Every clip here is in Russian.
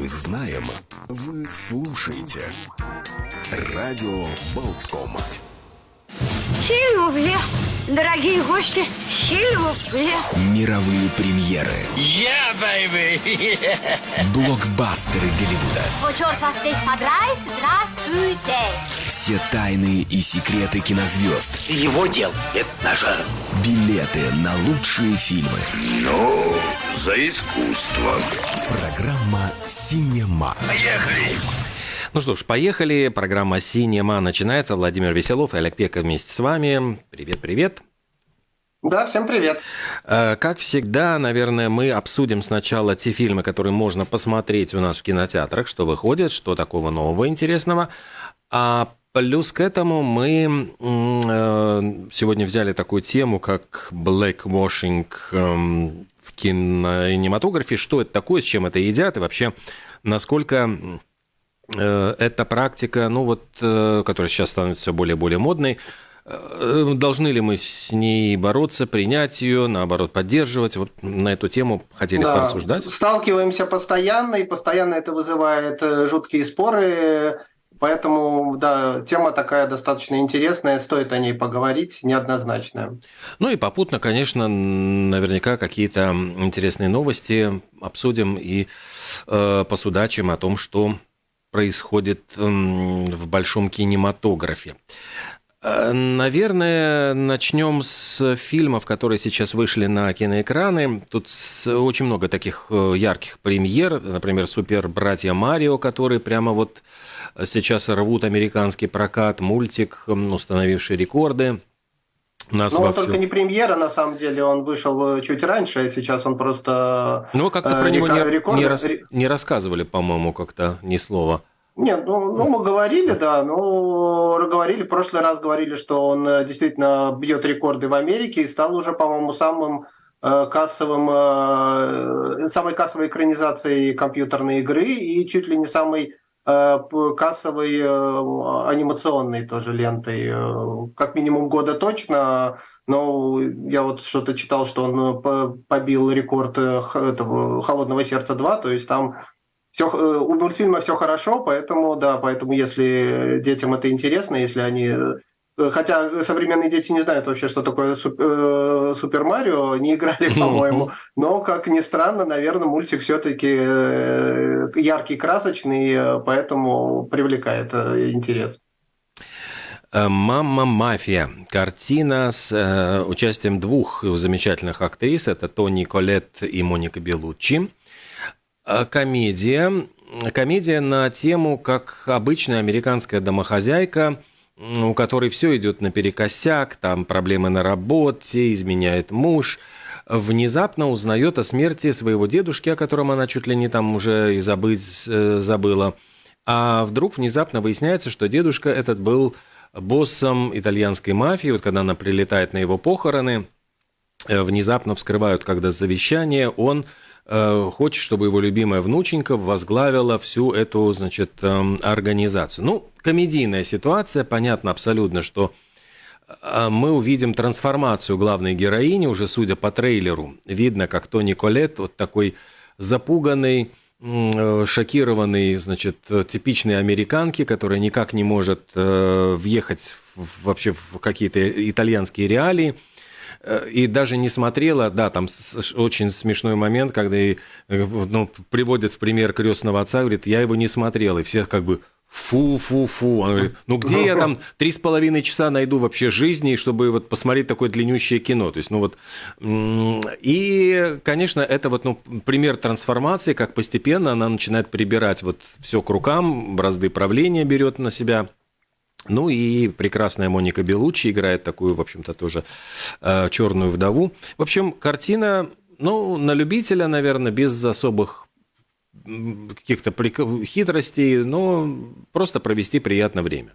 мы знаем, вы слушаете. Радио Болткома. Сильвупле, дорогие гости, сильвупле. Мировые премьеры. Yeah, baby! Блокбастеры Голливуда. О, черт вас здесь подрает, здравствуйте. Все тайны и секреты кинозвезд. Его дел – это наше. Билеты на лучшие фильмы. Ну, за искусство. Программа «Синема». Поехали! Ну что ж, поехали. Программа «Синема» начинается. Владимир Веселов и Олег Пека вместе с вами. Привет-привет. Да, всем привет. Э, Как всегда, наверное, мы обсудим сначала те фильмы, которые можно посмотреть у нас в кинотеатрах, что выходит, что такого нового интересного. А плюс к этому мы э, сегодня взяли такую тему, как blackwashing эм, кинематографе. Что это такое, с чем это едят и вообще насколько э, эта практика, ну вот, э, которая сейчас становится все более и более модной, э, должны ли мы с ней бороться, принять ее, наоборот, поддерживать? Вот на эту тему хотели Да, порассуждать. Сталкиваемся постоянно, и постоянно это вызывает жуткие споры. Поэтому, да, тема такая достаточно интересная, стоит о ней поговорить, неоднозначная. Ну и попутно, конечно, наверняка какие-то интересные новости обсудим и э, посудачим о том, что происходит в большом кинематографе. Э, Наверное, начнем с фильмов, которые сейчас вышли на киноэкраны. Тут очень много таких э, ярких премьер. Например, «Супер братья Марио», которые прямо вот сейчас рвут американский прокат. Мультик, установивший рекорды. У нас вовсю- только не премьера, на самом деле, он вышел э, чуть раньше, а сейчас он просто... Ну, как-то э, про него не, рекорды- не рас- не рассказывали, по-моему, как-то ни слова. Нет, ну, ну, мы говорили, да, ну, говорили, в прошлый раз говорили, что он э, действительно бьет рекорды в Америке и стал уже, по-моему, самым э, кассовым, э, самой кассовой экранизацией компьютерной игры и чуть ли не самой э, кассовой э, анимационной тоже лентой. Э, Как минимум года точно, но я вот что-то читал, что он э, по- побил рекорд э, этого «Холодного сердца 2», то есть там все, у мультфильма все хорошо, поэтому, да, поэтому если детям это интересно, если они... э, Хотя современные дети не знают вообще, что такое э, Супер Марио, не играли, по-моему. Но, как ни странно, наверное, мультик все-таки яркий, красочный, э, поэтому привлекает э, интерес. Э, «Мама мафия». Картина с э, участием двух замечательных актрис. Это Тони Колетт и Моника Белуччи. Э, Комедия. Комедия на тему, как обычная американская домохозяйка, у которой все идет наперекосяк, там проблемы на работе, изменяет муж, внезапно узнает о смерти своего дедушки, о котором она чуть ли не там уже и забыть э, забыла. А вдруг внезапно выясняется, что дедушка этот был боссом итальянской мафии. Вот когда она прилетает на его похороны, э, внезапно вскрывают, когда завещание, он э, хочет, чтобы его любимая внученька возглавила всю эту, значит, эм, организацию. Ну, комедийная ситуация, понятно абсолютно, что э, мы увидим трансформацию главной героини, уже судя по трейлеру. Видно, как Тони Колет, вот такой запуганный, э, шокированный, значит, типичной американки, которая никак не может э, въехать вообще в какие-то итальянские реалии. Э, И даже не смотрела, да, там очень смешной момент, когда ей, э, ну, приводят в пример крестного отца, говорит, я его не смотрел, и все как бы фу-фу-фу. Он говорит, ну где я там три с половиной часа найду вообще жизни, чтобы вот посмотреть такое длиннющее кино? То есть, ну вот, и, конечно, это вот, ну, пример трансформации, как постепенно она начинает прибирать вот все к рукам, бразды правления берет на себя. Ну и прекрасная Моника Белуччи играет такую, в общем-то, тоже э, черную вдову. В общем, картина, ну, на любителя, наверное, без особых каких-то хитростей, но просто провести приятное время.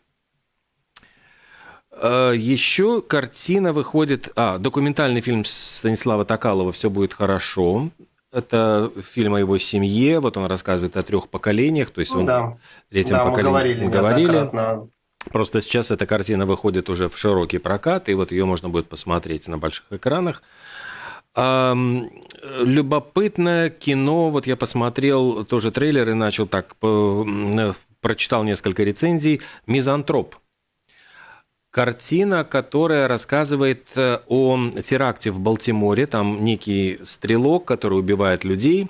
Э, Еще картина выходит... А, документальный фильм Станислава Токалова «Все будет хорошо». Это фильм о его семье. Вот он рассказывает о трех поколениях. То есть он Ну Да, третьем да мы поколении говорили, говорили. Просто сейчас эта картина выходит уже в широкий прокат, и вот ее можно будет посмотреть на больших экранах. Любопытное кино. Вот я посмотрел тоже трейлер и начал так, по- м, прочитал несколько рецензий. «Мизантроп». Картина, которая рассказывает э, о теракте в Балтиморе. Там некий стрелок, который убивает людей.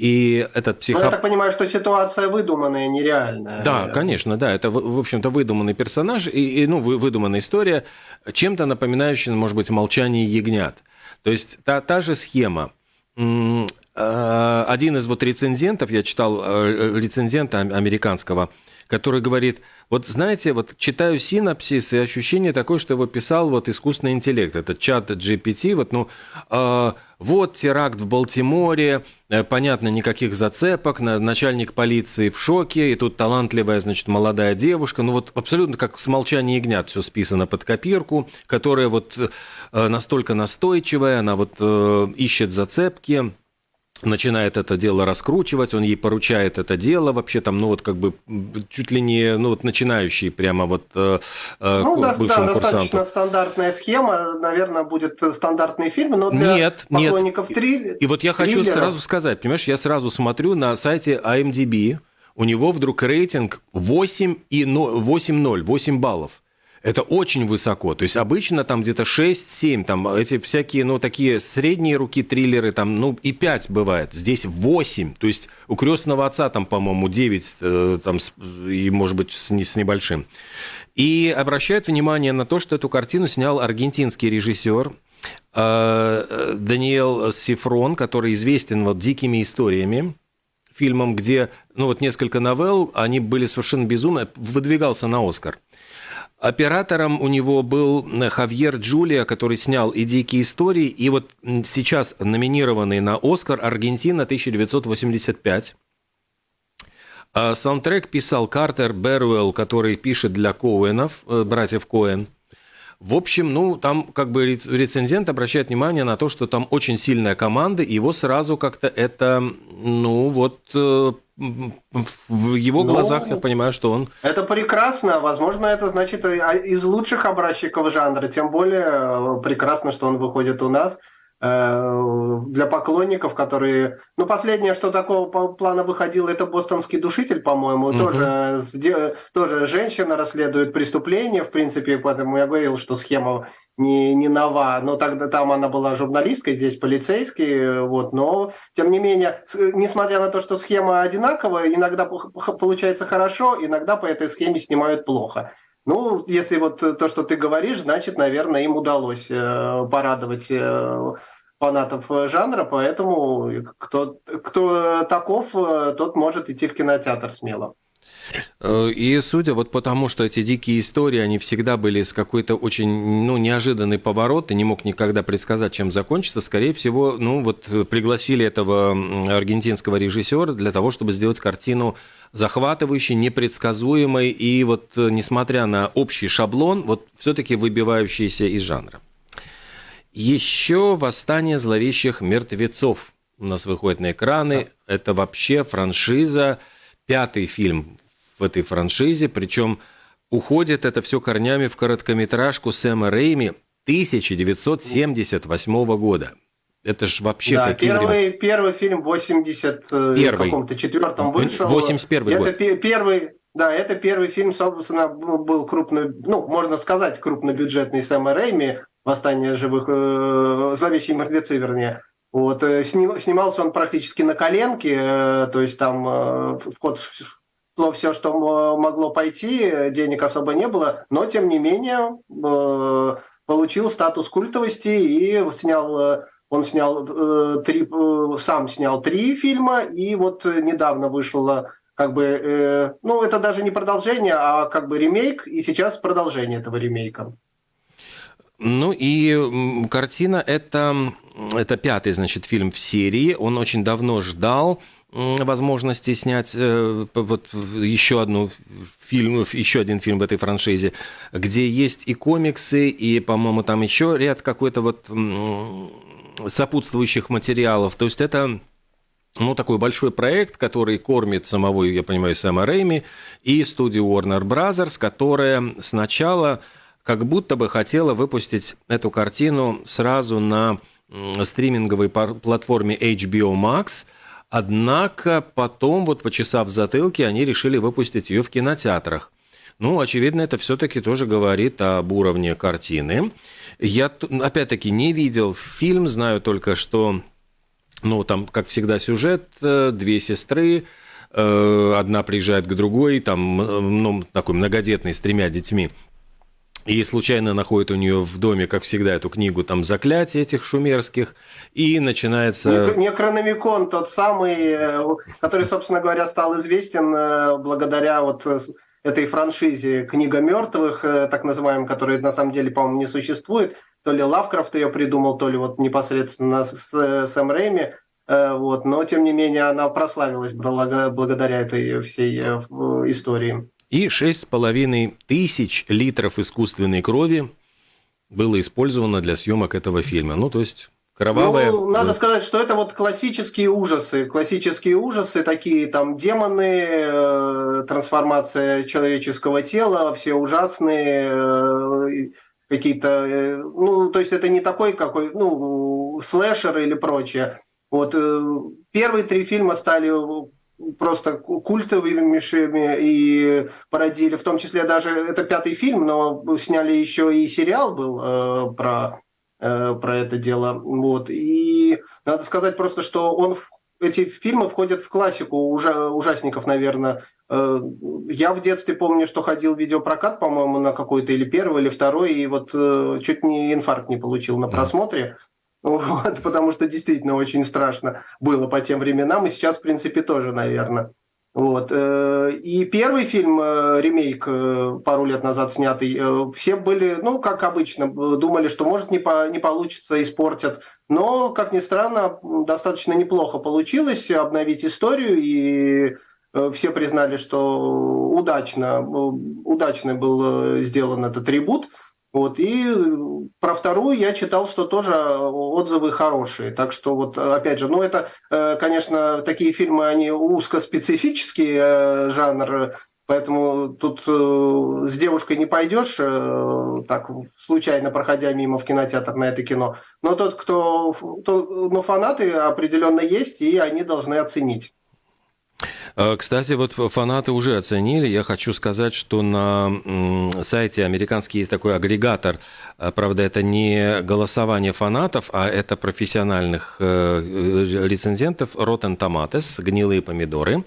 И этот Ну, я психопат... так понимаю, что ситуация выдуманная, нереальная. Да, конечно, да. Это, в общем-то, выдуманный персонаж и, и, ну, вы- выдуманная история, чем-то напоминающая, может быть, «Молчание ягнят». То есть та, та же схема. Э, Один из вот рецензентов, я читал э, рецензента ам- американского, который говорит, вот знаете, вот читаю синапсис, и ощущение такое, что его писал вот искусственный интеллект, это чат GPT, вот, ну, э, вот теракт в Балтиморе, э, понятно, никаких зацепок, на- начальник полиции в шоке, и тут талантливая, значит, молодая девушка, ну вот абсолютно как с молчания ягнят все списано под копирку, которая вот э, настолько настойчивая, она вот э, ищет зацепки, начинает это дело раскручивать, он ей поручает это дело, вообще там, ну вот как бы чуть ли не, ну вот начинающий прямо вот э, э, Ну, да, да, бывшему достаточно курсанту. стандартная схема, наверное, будет стандартный фильм, но для Нет, нет. поклонников триллера... И вот я хочу сразу сказать, понимаешь, я сразу смотрю на сайте IMDb, у него вдруг рейтинг 8 и но- 8,0, 8 баллов. Это очень высоко. То есть обычно там где-то 6-7, там эти всякие, ну, такие средние руки триллеры, там, ну, и 5 бывает. Здесь 8. То есть у крестного отца там, по-моему, 9, э, там, и, может быть, с, не- с небольшим. И обращают внимание на то, что эту картину снял аргентинский режиссер э, Даниэл Сифрон, который известен вот дикими историями фильмом, где, ну вот несколько новелл, они были совершенно безумны, выдвигался на Оскар. Оператором у него был э, Хавьер Джулия, который снял и «Дикие истории», и вот сейчас номинированный на «Оскар» «Аргентина 1985». А Саундтрек писал Картер Беруэлл, который пишет для Коуэнов, э, братьев Коэн. В общем, ну, там как бы рец- рецензент обращает внимание на то, что там очень сильная команда, и его сразу как-то это, ну, вот э, в его Ну, глазах я понимаю, что он Это прекрасно. Возможно, это значит а, из лучших образчиков жанра. Тем более э, прекрасно, что он выходит у нас. Э, Для поклонников, которые... Ну, последнее, что такого плана выходило, это «Бостонский душитель», по-моему. Мгм. Тоже, тоже женщина расследует преступление, в принципе, поэтому я говорил, что схема не, не нова, но тогда там она была журналисткой, здесь полицейский, э, вот, но тем не менее, с- несмотря на то, что схема одинаковая, иногда получается хорошо, иногда по этой схеме снимают плохо. Ну, если вот то, что ты говоришь, значит, наверное, им удалось э, порадовать э, фанатов э, жанра, поэтому кто, кто таков, э, тот может идти в кинотеатр смело. Э, И судя вот потому, что эти дикие истории, они всегда были с какой-то очень, ну, неожиданный поворот, ты не мог никогда предсказать, чем закончится, скорее всего, ну, вот э, пригласили этого аргентинского режиссера для того, чтобы сделать картину захватывающей, непредсказуемой и вот, э, несмотря на общий шаблон, вот все-таки выбивающийся из жанра. Еще «Восстание зловещих мертвецов» у нас выходит на экраны. Это вообще франшиза, пятый фильм в этой франшизе, причем уходит это все корнями в короткометражку Сэма Рейми 1978 года. Это ж вообще да, какие времена. первый, первый фильм в 80 э, Первый. каком-то четвертом вышел. 81 это год. пе- первый, да, это первый фильм, собственно, был крупно, ну, можно сказать, крупнобюджетный Сэма Рэйми, «Восстание живых», э, «Зловещие мертвецы», вернее. Вот, э, сни- снимался он практически на коленке, э, то есть там э, в ход шло все, что могло пойти, денег особо не было, но, тем не менее, э, получил статус культовости и снял э, он снял э, три, сам снял три фильма, и вот недавно вышло как бы, ну это даже не продолжение, а как бы ремейк, и сейчас продолжение этого ремейка. Ну и картина это, это пятый, значит, фильм в серии. Он очень давно ждал возможности снять э, вот еще одну фильм, еще один фильм в этой франшизе, где есть и комиксы, и, по-моему, там еще ряд какой-то вот сопутствующих материалов. То есть это ну, такой большой проект, который кормит самого, я понимаю, Сэма Рэйми и студию Warner Brothers, которая сначала как будто бы хотела выпустить эту картину сразу на стриминговой платформе HBO Max, однако потом, вот почесав затылки, они решили выпустить ее в кинотеатрах. Ну, очевидно, это все-таки тоже говорит об уровне картины. Я, опять-таки, не видел фильм, знаю только, что, ну, там, как всегда, сюжет, э, две сестры, э, одна приезжает к другой, там, э, ну, такой многодетный, с тремя детьми, и случайно находит у нее в доме, как всегда, эту книгу там заклятий этих шумерских, и начинается... Некрономикон тот самый, который, собственно говоря, стал известен благодаря вот этой франшизе «Книга мертвых», э, так называемой, которая на самом деле, по-моему, не существует. То ли Лавкрафт ее придумал, то ли вот непосредственно Сэм Рэйми. Э, вот. Но, тем не менее, она прославилась благодаря этой всей э, истории. И шесть с половиной тысяч литров искусственной крови было использовано для съемок этого фильма. Ну, то есть Кровавые. Ну, надо сказать, что это вот классические ужасы. Классические ужасы, такие там демоны, э, трансформация человеческого тела, все ужасные, э, какие-то... Э, ну, то есть это не такой какой, ну, слэшер или прочее. Вот э, первые три фильма стали просто культовыми и породили, в том числе даже это пятый фильм, но сняли еще и сериал был э, про Э, про это дело. Вот. И надо сказать просто, что он, эти фильмы входят в классику ужа, ужасников, наверное. Э, я в детстве помню, что ходил в видеопрокат, по-моему, на какой-то или первый, или второй, и вот э, чуть не инфаркт не получил на просмотре. Вот, потому что действительно очень страшно было по тем временам, и сейчас, в принципе, тоже, наверное. Вот. Э, и первый фильм, э, ремейк, э, пару лет назад снятый, все были, ну, как обычно, думали, что может не, по, не получится, испортят. Но, как ни странно, достаточно неплохо получилось обновить историю, и все признали, что удачно, удачно был сделан этот ребут. Вот, и про вторую я читал, что тоже отзывы хорошие. Так что вот, опять же, ну это, э, конечно, такие фильмы, они узкоспецифический э, жанр, поэтому тут э, с девушкой не пойдешь, так, случайно проходя мимо в кинотеатр на это кино. Но тот, кто, то, ну, фанаты определенно есть, и они должны оценить. Э, кстати, вот фанаты уже оценили. Я хочу сказать, что на сайте американский есть такой агрегатор. Э, правда, это не голосование фанатов, а это профессиональных э, рецензентов Rotten Tomatoes, гнилые помидоры.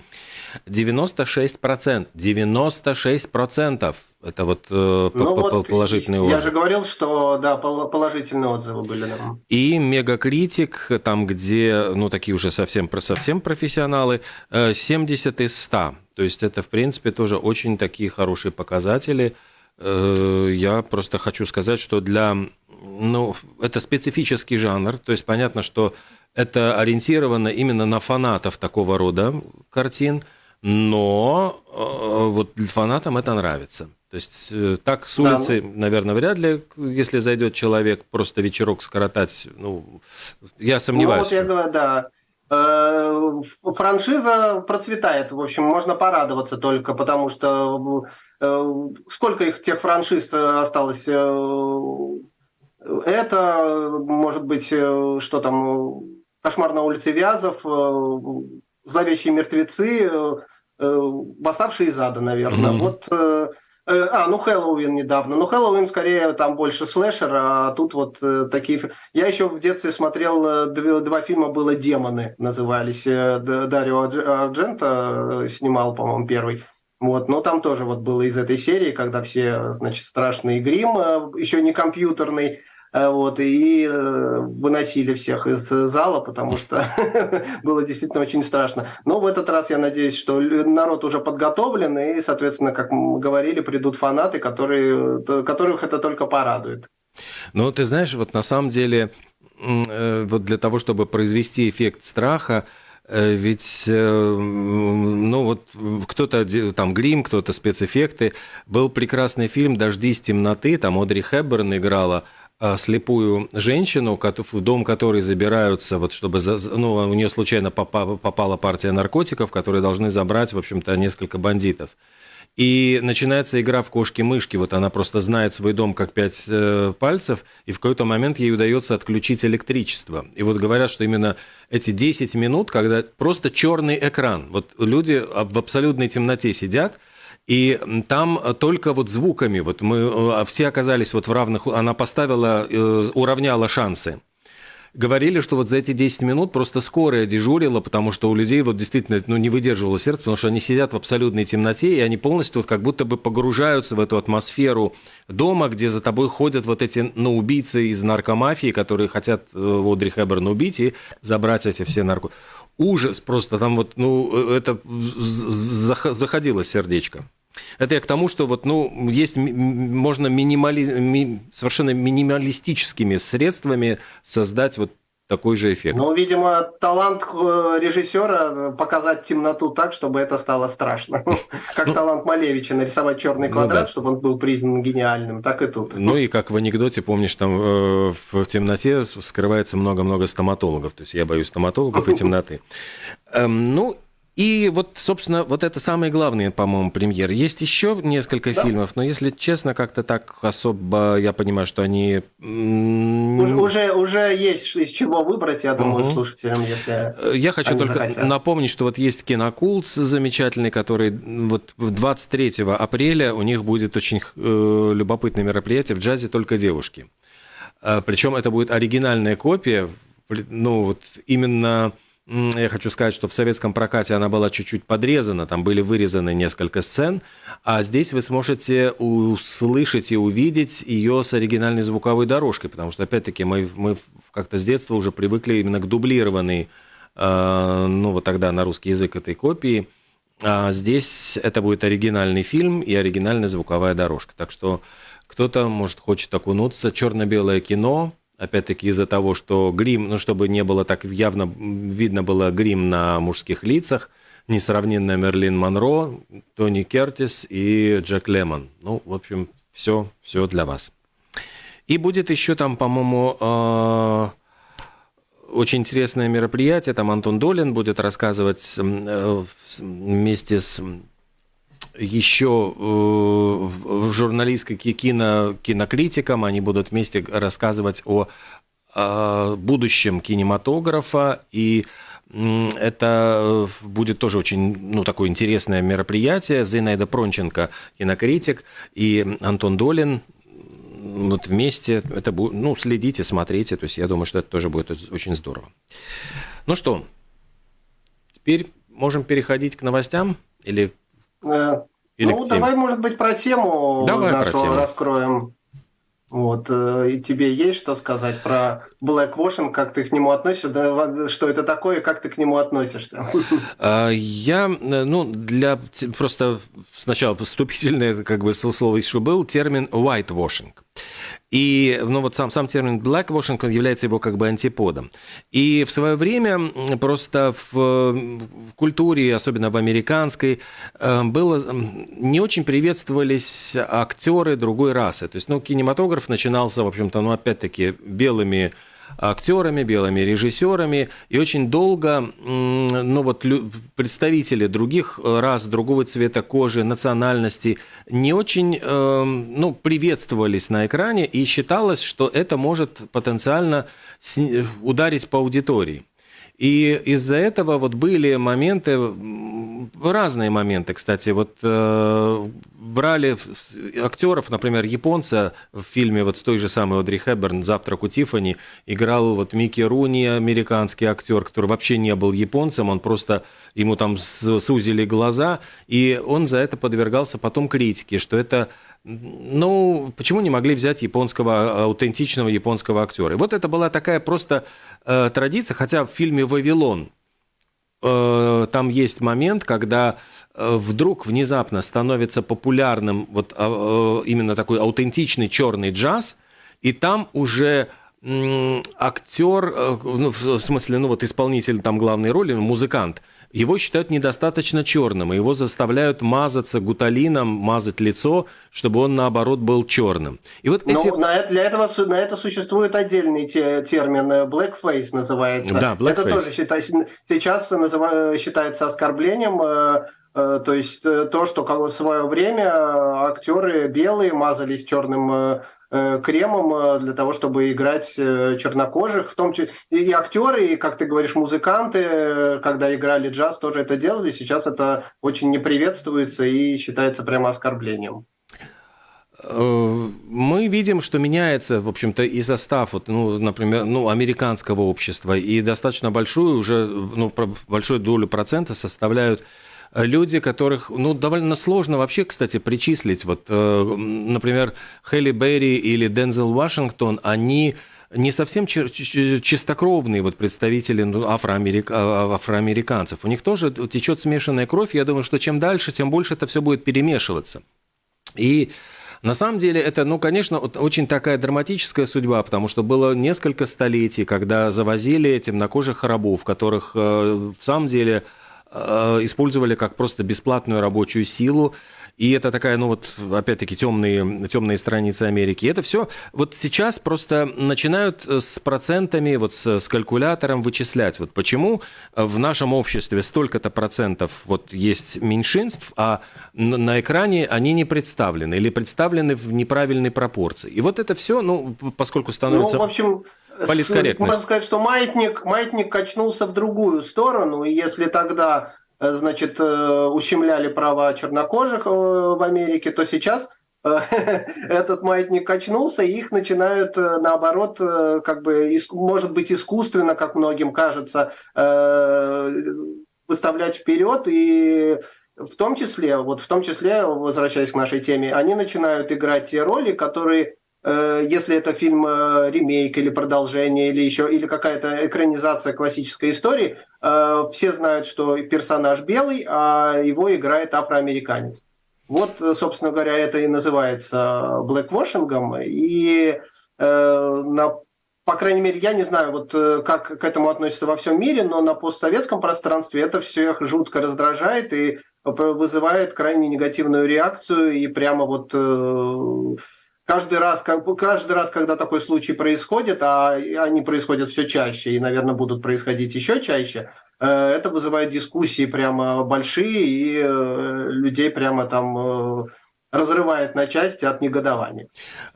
96%. 96%. Это вот э, ну, вот положительные отзывы. Я же говорил, что да, положительные отзывы были. Да. И Мегакритик, там, где, ну, такие уже совсем, совсем профессионалы, 70 из 100. То есть это, в принципе, тоже очень такие хорошие показатели. Э, я просто хочу сказать, что для... Ну, это специфический жанр, то есть понятно, что это ориентировано именно на фанатов такого рода картин – но э, вот фанатам это нравится. То есть э, так с улицы, да. наверное, вряд ли, если зайдет человек просто вечерок скоротать, ну, я сомневаюсь. Ну, вот я говорю, да. Э, франшиза процветает, в общем, можно порадоваться только, потому что сколько их тех франшиз осталось? Это, может быть, что там, «Кошмар на улице Вязов», «Зловещие мертвецы», Э, «Восставшие из ада», наверное. Mm-hmm. Вот э, э, а, ну Хэллоуин недавно. Ну Хэллоуин скорее там больше слэшер, а тут вот такие... Я еще в детстве смотрел, два, два фильма было «Демоны» назывались. Дарио Арджента снимал, по-моему, первый. Вот, но там тоже вот было из этой серии, когда все, значит, страшный грим, еще не компьютерный, Э, вот, и э, выносили всех из зала, потому что было действительно очень страшно. Но в этот раз я надеюсь, что народ уже подготовлен, и, соответственно, как мы говорили, придут фанаты, которые, которых это только порадует. Ну, ты знаешь, вот на самом деле, э, вот для того, чтобы произвести эффект страха, ведь, ну вот, кто-то там грим, кто-то спецэффекты. Был прекрасный фильм «Дождись темноты», там Одри Хепберн играла слепую женщину, в дом которой забираются, вот чтобы, ну, у нее случайно попала партия наркотиков, которые должны забрать, в общем-то, несколько бандитов. И начинается игра в кошки-мышки. Вот она просто знает свой дом как пять э, пальцев, и в какой-то момент ей удается отключить электричество. И вот говорят, что именно эти 10 минут, когда просто черный экран, вот люди в абсолютной темноте сидят, и там только вот звуками, вот мы э, все оказались вот в равных, она поставила, э, уравняла шансы говорили, что вот за эти 10 минут просто скорая дежурила, потому что у людей вот действительно ну, не выдерживало сердце, потому что они сидят в абсолютной темноте, и они полностью вот как будто бы погружаются в эту атмосферу дома, где за тобой ходят вот эти ну, убийцы из наркомафии, которые хотят э, Одри Хэбберн убить и забрать эти все нарко... Ужас просто, там вот, ну, э, это заходило сердечко. Это я к тому, что вот, ну, есть, можно минимали, ми, совершенно минималистическими средствами создать вот такой же эффект. Ну, видимо, талант э, режиссера показать темноту так, чтобы это стало страшно. Как ну, талант Малевича нарисовать черный ну квадрат, чтобы он был признан гениальным, так и тут. Ну и как в анекдоте, помнишь, там э, в темноте скрывается много-много стоматологов. То есть я боюсь стоматологов и темноты. Эм, ну и вот, собственно, вот это самые главные, по-моему, премьеры. Есть еще несколько да. фильмов, но если честно, как-то так особо, я понимаю, что они... Уже, уже, уже есть из чего выбрать, я думаю, угу. слушателям, если Я хочу только захотят. напомнить, что вот есть кинокулт замечательный, который вот 23 апреля у них будет очень э, любопытное мероприятие в джазе «Только девушки». Э, причем это будет оригинальная копия, ну вот именно я хочу сказать, что в советском прокате она была чуть-чуть подрезана, там были вырезаны несколько сцен, а здесь вы сможете услышать и увидеть ее с оригинальной звуковой дорожкой, потому что, опять-таки, мы, мы как-то с детства уже привыкли именно к дублированной, э, ну, вот тогда на русский язык этой копии, а здесь это будет оригинальный фильм и оригинальная звуковая дорожка. Так что кто-то, может, хочет окунуться, черно-белое кино, опять-таки из-за того, что грим, ну, чтобы не было так явно, видно было грим на мужских лицах, несравненная Мерлин Монро, Тони Кертис и Джек Лемон. Ну, в общем, все, все для вас. И будет еще там, по-моему, э, очень интересное мероприятие. Там Антон Долин будет рассказывать э, вместе с еще э, журналистской кино, кинокритикам, они будут вместе рассказывать о, о будущем кинематографа, и это будет тоже очень ну, такое интересное мероприятие. Зинаида Пронченко, кинокритик, и Антон Долин, вот вместе. Это будет, ну, следите, смотрите, то есть я думаю, что это тоже будет очень здорово. Ну что, теперь можем переходить к новостям? Или Э, Или ну, давай, может быть, про тему давай нашу про тему. раскроем. Вот, э, и тебе есть что сказать про blackwashing, как ты к нему относишься, что это такое, как ты к нему относишься? А, я, э, ну, для просто сначала вступительное, как бы слово еще был, термин whitewashing. И ну, вот сам, сам термин blackwashing является его как бы антиподом. И в свое время просто в, в культуре, особенно в американской, э, было, не очень приветствовались актеры другой расы. То есть, ну, кинематограф начинался, в общем-то, ну, опять-таки, белыми актерами, белыми режиссерами, и очень долго ну, вот, представители других рас, другого цвета кожи, национальности не очень э, ну, приветствовались на экране, и считалось, что это может потенциально ударить по аудитории. И из-за этого вот были моменты, разные моменты, кстати, вот э, брали актеров, например, японца в фильме вот с той же самой Одри Хэбберн «Завтрак у Тиффани» играл вот Микки Руни, американский актер, который вообще не был японцем, он просто, ему там сузили глаза, и он за это подвергался потом критике, что это ну, почему не могли взять японского, аутентичного японского актера? И вот это была такая просто э, традиция, хотя в фильме «Вавилон» э, там есть момент, когда э, вдруг внезапно становится популярным вот э, э именно такой аутентичный черный джаз, и там уже актер, э, ну, в смысле, ну вот исполнитель там главной роли, музыкант, его считают недостаточно черным, и его заставляют мазаться гуталином, мазать лицо, чтобы он, наоборот, был черным. И вот эти... Но на, для этого на это существует отдельный те, термин э, blackface называется. Да, blackface. Это тоже считается, сейчас называ, считается оскорблением э, То есть то, что как в свое время актеры белые мазались черным кремом для того, чтобы играть чернокожих, в том числе и актеры, и, как ты говоришь, музыканты, когда играли джаз, тоже это делали. Сейчас это очень не приветствуется и считается прямо оскорблением. Э, мы видим, что меняется, в общем-то, и состав, вот, ну, например, ну, американского общества, и достаточно большую уже, ну, большую долю процента составляют люди, которых, ну, довольно сложно вообще, кстати, причислить. Вот, э, например, Хелли Берри или Дензел Вашингтон, они не совсем чистокровные вот представители ну, афроамерик... А, афроамериканцев. У них тоже течет смешанная кровь. Я думаю, что чем дальше, тем больше это все будет перемешиваться. И на самом деле это, ну, конечно, очень такая драматическая судьба, потому что было несколько столетий, когда завозили темнокожих рабов, которых э, в самом деле использовали как просто бесплатную рабочую силу. И это такая, ну вот, опять-таки, темные, темные страницы Америки. Это все вот сейчас просто начинают э, с процентами, вот с, с калькулятором вычислять. Вот почему в нашем обществе столько-то процентов вот есть меньшинств, а на экране они не представлены или представлены в неправильной пропорции. И вот это все, ну, поскольку становится... Ну, в общем, можно сказать, что маятник, маятник качнулся в другую сторону, и если тогда Э, значит, э, ущемляли права чернокожих э, в Америке, то сейчас этот маятник качнулся, и их начинают, наоборот, как бы, может быть, искусственно, как многим кажется, выставлять вперед, и в том числе, вот в том числе, возвращаясь к нашей теме, они начинают играть те роли, которые если это фильм э, ремейк или продолжение, или еще, или какая-то экранизация классической истории, э, все знают, что персонаж белый, а его играет афроамериканец. Вот, собственно говоря, это и называется блэквошингом. И на по крайней мере, я не знаю, вот как к этому относится во всем мире, но на постсоветском пространстве это всех жутко раздражает и вызывает крайне негативную реакцию и прямо вот каждый раз, каждый раз, когда такой случай происходит, а они происходят все чаще и, наверное, будут происходить еще чаще, э, это вызывает дискуссии прямо большие, и э, людей прямо там э, разрывает на части от негодования.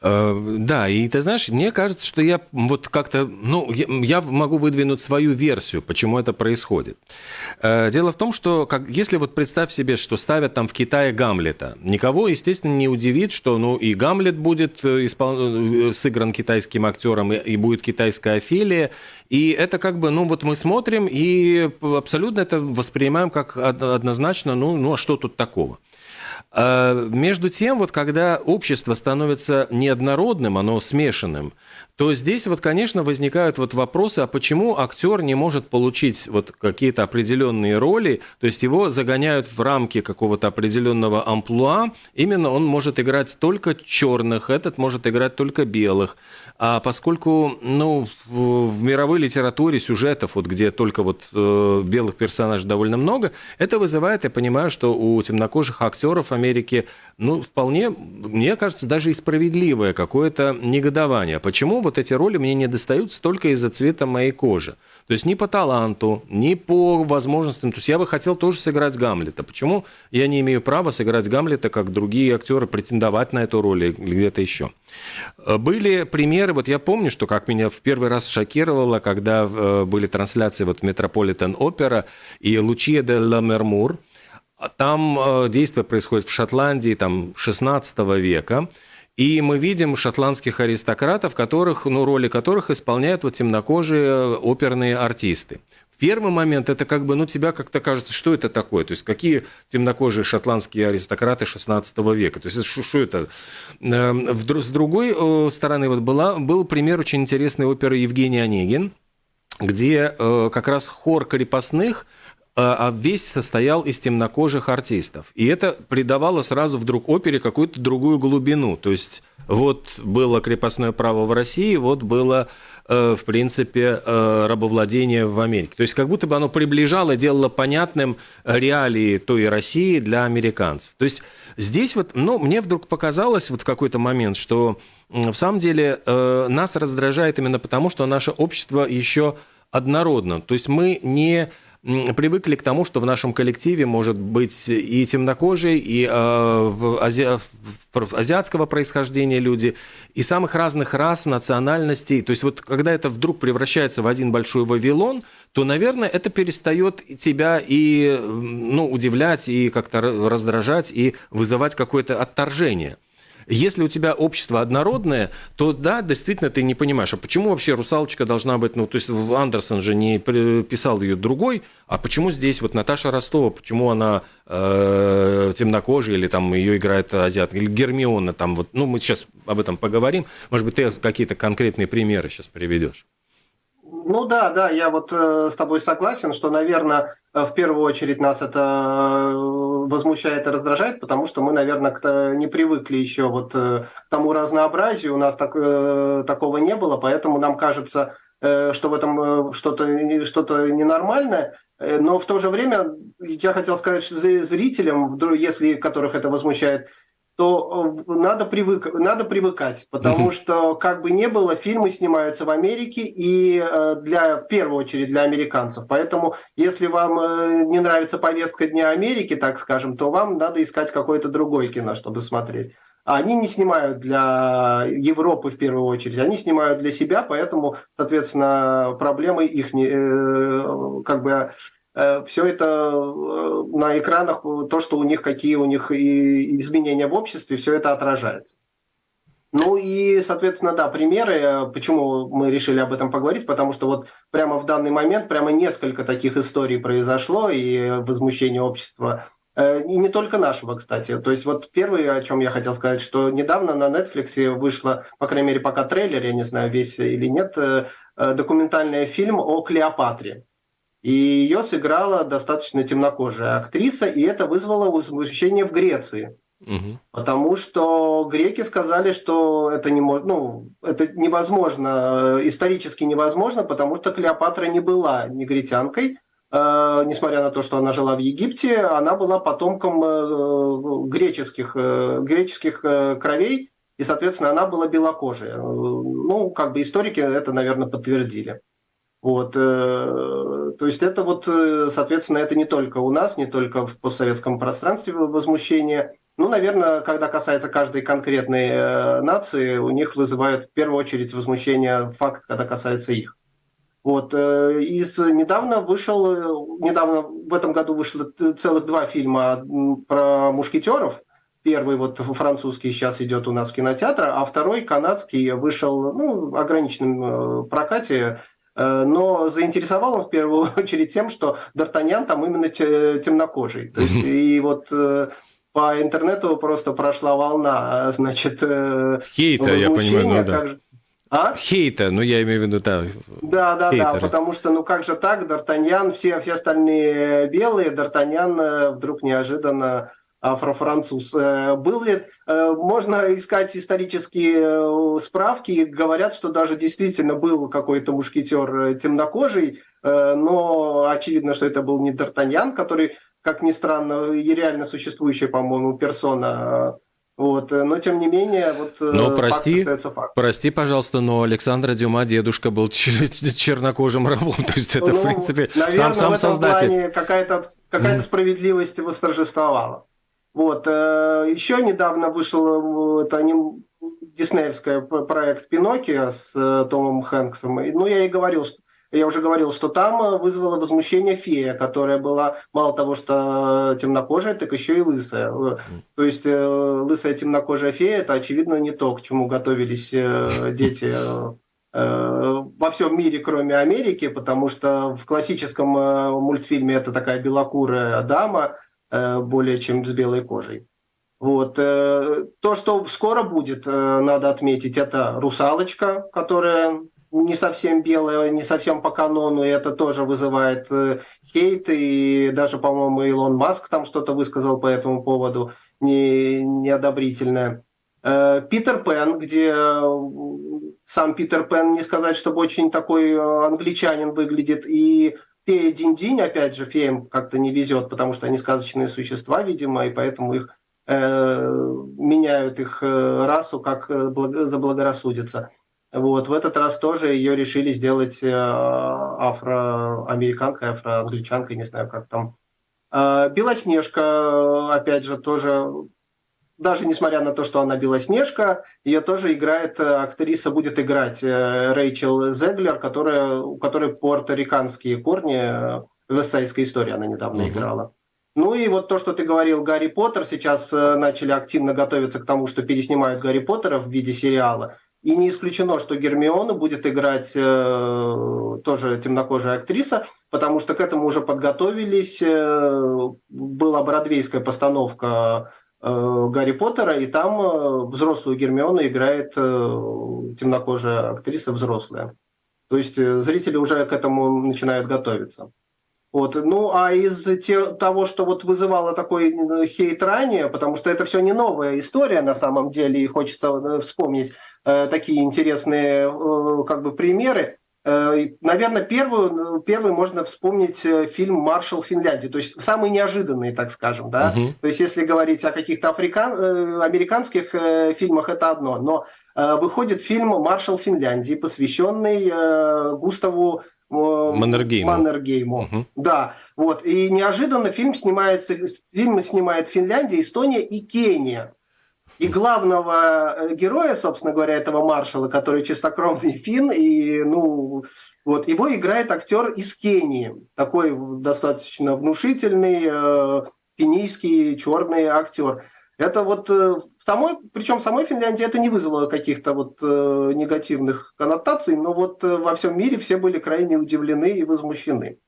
Э, да, и ты знаешь, мне кажется, что я вот как-то, ну, я могу выдвинуть свою версию, почему это происходит. Э, дело в том, что как, если вот представь себе, что ставят там в Китае Гамлета, никого, естественно, не удивит, что, ну, и Гамлет будет э, испол... сыгран китайским актером, и, будет китайская Офелия, и это как бы, ну, вот мы смотрим и абсолютно это воспринимаем как однозначно, ну, ну, а что тут такого? А, между тем, вот когда общество становится неоднородным, оно смешанным, то здесь вот, конечно, возникают вот вопросы, а почему актер не может получить вот какие-то определенные роли, то есть его загоняют в рамки какого-то определенного амплуа, именно он может играть только черных, этот может играть только белых. А поскольку, ну, в, мировой литературе сюжетов, вот где только вот э, белых персонажей довольно много, это вызывает, я понимаю, что у темнокожих актеров Америки, ну, вполне, мне кажется, даже и справедливое какое-то негодование. Почему вот эти роли мне не достаются только из-за цвета моей кожи? То есть ни по таланту, ни по возможностям. То есть я бы хотел тоже сыграть Гамлета. Почему я не имею права сыграть Гамлета, как другие актеры, претендовать на эту роль или где-то еще? Э, были примеры, вот я помню, что как меня в первый раз шокировало, когда э, были трансляции вот Метрополитен Опера и Лучия де ла Мермур, там э, действие происходит в Шотландии там, 16 века, и мы видим шотландских аристократов, которых, ну, роли которых исполняют вот темнокожие оперные артисты. Первый момент это как бы, ну, тебя как-то кажется, что это такое? То есть какие темнокожие шотландские аристократы 16 века? То есть что, это? Эм, с другой э, стороны, вот была, был пример очень интересной оперы Евгений Онегин, где э, как раз хор крепостных – а, а весь состоял из темнокожих артистов. И это придавало сразу вдруг опере какую-то другую глубину. То есть вот было крепостное право в России, вот было, э, в принципе, э, рабовладение в Америке. То есть как будто бы оно приближало, делало понятным реалии той России для американцев. То есть здесь вот, ну, мне вдруг показалось вот в какой-то момент, что в самом деле э, нас раздражает именно потому, что наше общество еще однородно. То есть мы не привыкли к тому, что в нашем коллективе может быть и темнокожий, и э, ази... азиатского происхождения люди, и самых разных рас, национальностей. То есть вот когда это вдруг превращается в один большой Вавилон, то, наверное, это перестает тебя и ну, удивлять, и как-то раздражать, и вызывать какое-то отторжение. Если у тебя общество однородное, то да, действительно ты не понимаешь, а почему вообще русалочка должна быть, ну, то есть Андерсон же не писал ее другой, а почему здесь вот Наташа Ростова, почему она э, темнокожая или там ее играет азиат, или Гермиона там вот, ну, мы сейчас об этом поговорим, может быть, ты какие-то конкретные примеры сейчас приведешь. Ну да, да, я вот э, с тобой согласен, что, наверное, э, в первую очередь нас это э, возмущает и раздражает, потому что мы, наверное, к не привыкли еще вот к тому разнообразию, у нас так, такого не было, поэтому нам кажется, что в этом что-то что ненормальное, но в то же время я хотел сказать что зрителям, если которых это возмущает, то э, надо, привык, надо привыкать, потому что, как бы не было, фильмы снимаются в Америке и э, для, в первую очередь для американцев. Поэтому, если вам э, не нравится повестка Дня Америки, так скажем, то вам надо искать какое-то другое кино, чтобы смотреть. А они не снимают для Европы в первую очередь, они снимают для себя, поэтому, соответственно, проблемы их не, как бы все это э, на экранах, то, что у них, какие у них изменения в обществе, все это отражается. Ну и, соответственно, да, примеры, э, почему мы решили об этом поговорить, потому что вот прямо в данный момент прямо несколько таких историй произошло и возмущение общества, и не только нашего, кстати. То есть вот первое, о чем я хотел сказать, что недавно на Netflix вышло, по крайней мере, пока трейлер, я не знаю, весь или нет, документальный фильм о Клеопатре. И ее сыграла достаточно темнокожая актриса, и это вызвало возмущение в Греции. Угу. Потому что греки сказали, что это, не, ну, это невозможно, исторически невозможно, потому что Клеопатра не была негритянкой, э, несмотря на то, что она жила в Египте, она была потомком э, греческих, э, греческих э, кровей, и, соответственно, она была белокожая. Ну, как бы историки это, наверное, подтвердили. Вот, э, то есть это вот, э, соответственно, это не только у нас, не только в постсоветском пространстве возмущение. Ну, наверное, когда касается каждой конкретной э, нации, у них вызывает в первую очередь возмущение факт, когда касается их. Вот, из недавно вышел, недавно в этом году вышло целых два фильма про мушкетеров. Первый вот французский сейчас идет у нас в кинотеатре, а второй канадский вышел ну, в ограниченном прокате Э, но заинтересовал он в первую очередь тем, что Д'Артаньян там именно темнокожий. То есть, и вот э, по интернету просто прошла волна, значит, э, Хейта, я понимаю, ну, да. Же... А? Хейта, ну я имею в виду, да. Да, да, хейтеры. да, потому что, ну как же так, Д'Артаньян, все, все остальные белые, Д'Артаньян вдруг неожиданно афрофранцуз. Э, был ли, э, можно искать исторические э, справки, говорят, что даже действительно был какой-то мушкетер темнокожий, но очевидно, что это был не Д'Артаньян, который, как ни странно, и реально существующая, по-моему, персона вот, но тем не менее, вот но прости, факт. Прости, пожалуйста, но Александра Дюма дедушка был чернокожим рабом, то есть это ну, в принципе наверное, сам сам в этом создатель. Плане какая-то какая-то справедливость восторжествовала. Вот. Э, Еще недавно вышел это аним... диснеевский проект «Пиноккио» с э, Томом Хэнксом. Ну, я и говорил, что я уже говорил, что там э, вызвало возмущение фея, которая была мало того, что темнокожая, так еще и лысая. То есть лысая темнокожая фея – это, очевидно, не то, к чему готовились дети во всем мире, кроме Америки, потому что в классическом мультфильме это такая белокурая дама – более чем с белой кожей. Вот. Э, то, что скоро будет, э, надо отметить, это «Русалочка», которая не совсем белая, не совсем по канону, и это тоже вызывает хейт, и даже, по-моему, Илон Маск там что-то высказал по этому поводу не, неодобрительное. Питер Пен, где сам Питер Пен, не сказать, чтобы очень такой англичанин выглядит, и фея Динь-Динь, опять же, феям как-то не везет, потому что они сказочные существа, видимо, и поэтому их э, меняют их э, расу, как э, заблагорассудится. Вот, в этот раз тоже ее решили сделать э, афроамериканкой, афроангличанкой, не знаю, как там. Э, Белоснежка, опять же, тоже, даже несмотря на то, что она Белоснежка, ее тоже играет, э, актриса будет играть э, Рэйчел Зеглер, которая, у которой порториканские корни, э, в «Эссайской истории» она недавно Мгм. играла. Ну и вот то, что ты говорил, Гарри Поттер, сейчас начали активно готовиться к тому, что переснимают Гарри Поттера в виде сериала. И не исключено, что Гермиону будет играть э, тоже темнокожая актриса, потому что к этому уже подготовились. Э, была бродвейская постановка Гарри Поттера, и там э, взрослую Гермиону играет э, темнокожая актриса взрослая. То есть э, зрители уже к этому начинают готовиться. Вот. Ну, а из те, того, что вот вызывало такой э, хейт ранее, потому что это все не новая история на самом деле, и хочется э, вспомнить э, такие интересные э, как бы примеры. Э, наверное, первую, первый можно вспомнить э, фильм «Маршал Финляндии», то есть самый неожиданный, так скажем, да. Мгм. То есть если говорить о каких-то африкан... э, американских фильмах, это одно, но выходит фильм «Маршал Финляндии», посвященный Густаву Маннергейму. Маннергейму. Мгм. Да, вот. И неожиданно фильм снимается, фильмы снимает Финляндия, Эстония и Кения. И главного э, героя, собственно говоря, этого маршала, который чистокровный фин, и, ну, вот, его играет актер из Кении, такой достаточно внушительный, э, кенийский черный актер. Это вот э, самой, причем самой Финляндии это не вызвало каких-то вот э, негативных коннотаций, но вот во всем мире все были крайне удивлены и возмущены.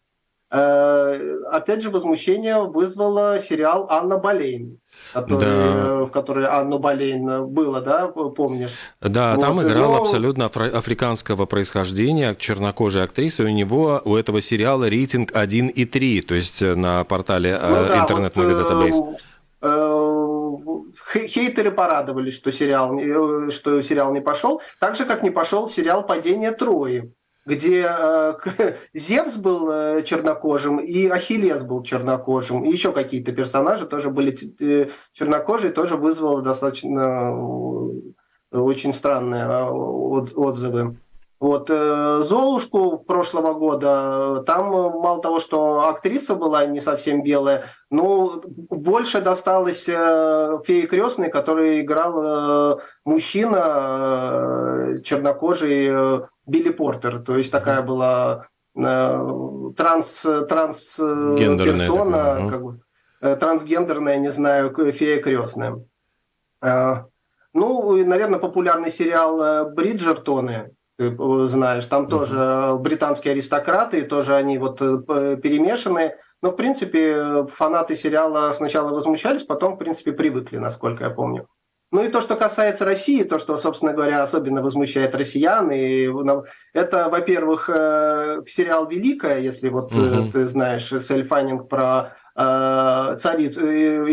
Э, опять же, возмущение вызвало сериал «Анна Болейн», который, Да. э, в которой Анна Болейн было, да, помнишь? Да, там Вот, играла но- абсолютно афро- африканского происхождения чернокожая актриса. У него, у этого сериала рейтинг 1,3, то есть э, на портале э, Ну да, интернет вот, э, э, Хейтеры порадовались, что сериал, э, что сериал не пошел, так же, как не пошел сериал «Падение Трои», где э, Зевс был э, чернокожим, и Ахиллес был чернокожим, и еще какие-то персонажи тоже были э, чернокожие, тоже вызвало достаточно очень странные от- отзывы. Вот э, Золушку прошлого года, там э, мало того, что актриса была не совсем белая, ну, больше досталось э, фее крестной, который играл мужчина чернокожий Билли Портер. То есть такая была транс, транс персона, такая, ага. как бы, трансгендерная, не знаю, фея крестная. Ну, и, наверное, популярный сериал «Бриджертоны», ты э, знаешь, там тоже э, британские аристократы, тоже они вот э, перемешаны. Но, в принципе, фанаты сериала сначала возмущались, потом, в принципе, привыкли, насколько я помню. Ну и то, что касается России, то, что, собственно говоря, особенно возмущает россиян, и это, во-первых, сериал «Великая», если вот Мгм. ты знаешь, Сельфанинг про царицу,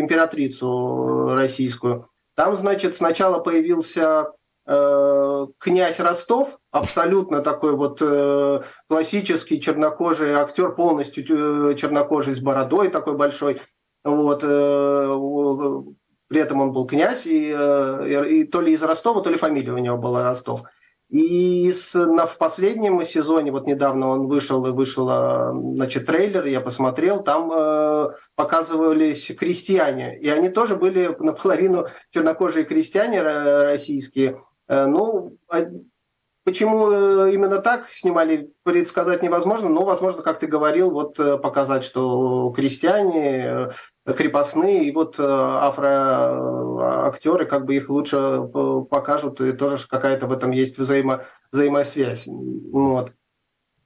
императрицу российскую. Там, значит, сначала появился князь Ростов, абсолютно такой вот э, классический чернокожий актер, полностью э, чернокожий с бородой такой большой. Вот, э, при этом он был князь, и, э, и то ли из Ростова, то ли фамилия у него была Ростов. И с, на, в последнем сезоне, вот недавно он вышел, и вышел э, значит, трейлер, я посмотрел, там э, показывались крестьяне, и они тоже были наполовину чернокожие крестьяне ро- российские. Э, ну, а почему э, именно так снимали, предсказать невозможно, но, возможно, как ты говорил, вот э, показать, что крестьяне, э, крепостные, и вот афроактеры, как бы их лучше покажут, и тоже какая-то в этом есть взаимо, взаимосвязь. Вот.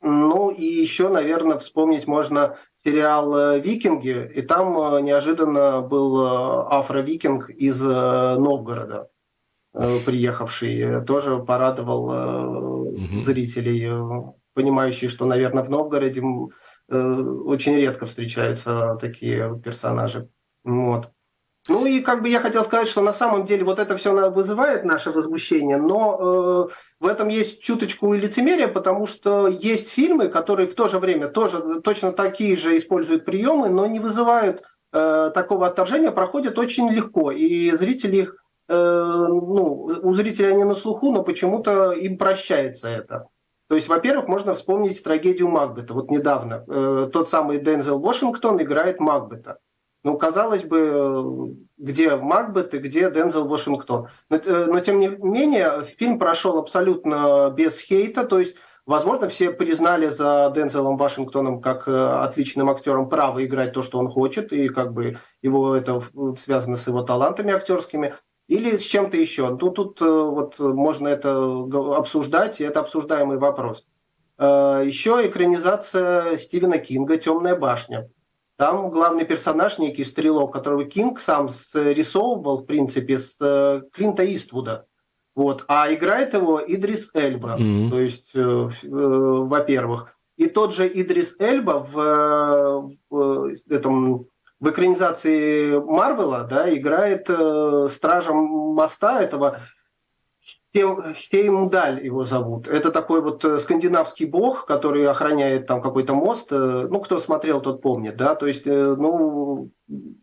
Ну и еще, наверное, вспомнить можно сериал «Викинги», и там неожиданно был афро-викинг из Новгорода, приехавший, э, тоже порадовал э, Мгм. зрителей, э, понимающие, что, наверное, в Новгороде э, очень редко встречаются такие персонажи. Вот. Ну и как бы я хотел сказать, что на самом деле вот это все вызывает наше возмущение, но э, в этом есть чуточку и лицемерия, потому что есть фильмы, которые в то же время тоже точно такие же используют приемы, но не вызывают э, такого отторжения, проходят очень легко, и зрители их ну, у зрителей они на слуху, но почему-то им прощается это. То есть, во-первых, можно вспомнить трагедию Макбета. Вот недавно тот самый Дензел Вашингтон играет Макбета. Ну, казалось бы, где Макбет и где Дензел Вашингтон. Но, но, тем не менее, фильм прошел абсолютно без хейта, то есть Возможно, все признали за Дензелом Вашингтоном как э, отличным актером право играть то, что он хочет, и как бы его это связано с его талантами актерскими, или с чем-то еще. Ну, тут э, вот можно это обсуждать, и это обсуждаемый вопрос. Э, еще экранизация Стивена Кинга «Темная башня». Там главный персонаж, некий стрелок, которого Кинг сам рисовывал, в принципе, с Клинта Иствуда. Вот. А играет его Идрис Эльба. Mm-hmm. То есть, э, э, во-первых. И тот же Идрис Эльба в, э, в, этом, в экранизации Марвела да, играет э, стражем моста этого Хеймдаль его зовут. Это такой вот э, скандинавский бог, который охраняет там какой-то мост. Э, ну, кто смотрел, тот помнит, да. То есть, э, ну,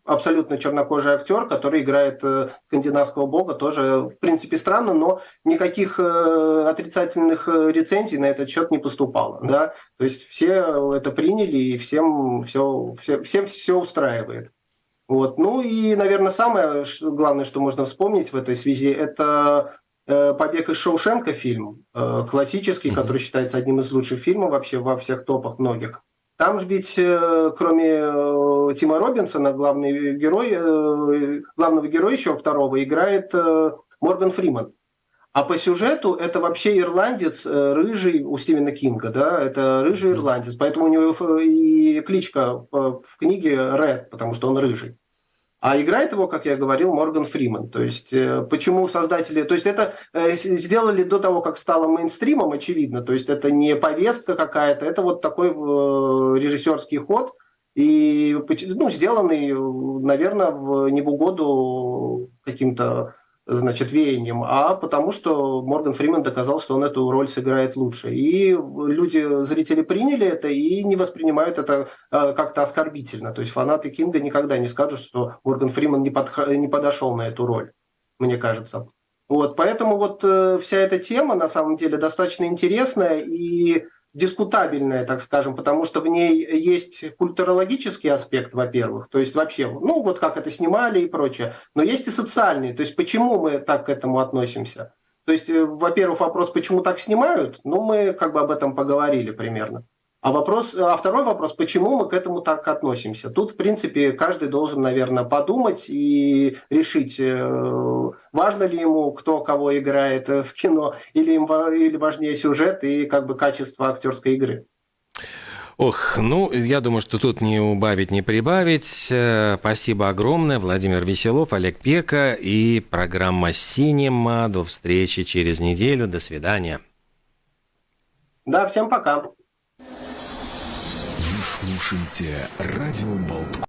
абсолютно чернокожий актер, который играет скандинавского бога, тоже, в принципе, странно, но никаких отрицательных рецензий на этот счет не поступало, да. То есть все это приняли и всем все, все, всем все устраивает. Вот. Ну и, наверное, самое главное, что можно вспомнить в этой связи, это «Побег из Шоушенка» фильм, э, классический, который считается одним из лучших фильмов вообще во всех топах многих. Там ведь, э, кроме Тима Робинсона, главный герой, главного героя еще второго играет Морган Фриман. А по сюжету это вообще ирландец, рыжий у Стивена Кинга, да, это рыжий ирландец, поэтому у него и кличка в книге Ред, потому что он рыжий. А играет его, как я говорил, Морган Фриман. То есть, э, почему создатели... То есть, это э, сделали до того, как стало мейнстримом, очевидно. То есть, это не повестка какая-то, это вот такой э, режиссерский ход, и ну, сделанный, наверное, в, не в каким-то значит, веянием, а потому что Морган Фриман доказал, что он эту роль сыграет лучше. И люди, зрители приняли это и не воспринимают это э, как-то оскорбительно. То есть фанаты Кинга никогда не скажут, что Морган Фриман не, подх... не подошел на эту роль, мне кажется. Вот, поэтому вот э, вся эта тема на самом деле достаточно интересная и дискутабельная, так скажем, потому что в ней есть культурологический аспект, во-первых, то есть вообще, ну вот как это снимали и прочее, но есть и социальный, то есть почему мы так к этому относимся. То есть, э, во-первых, вопрос, почему так снимают, ну мы как бы об этом поговорили примерно. А, вопрос, а второй вопрос, почему мы к этому так относимся? Тут, в принципе, каждый должен, наверное, подумать и решить, э, важно ли ему, кто кого играет в кино, или, им, или важнее сюжет и как бы качество актерской игры. Ох, ну, я думаю, что тут не убавить, не прибавить. Э, спасибо огромное. Владимир Веселов, Олег Пека и программа «Синема». До встречи через неделю. До свидания. Да, всем пока. Слушайте радио Болтком.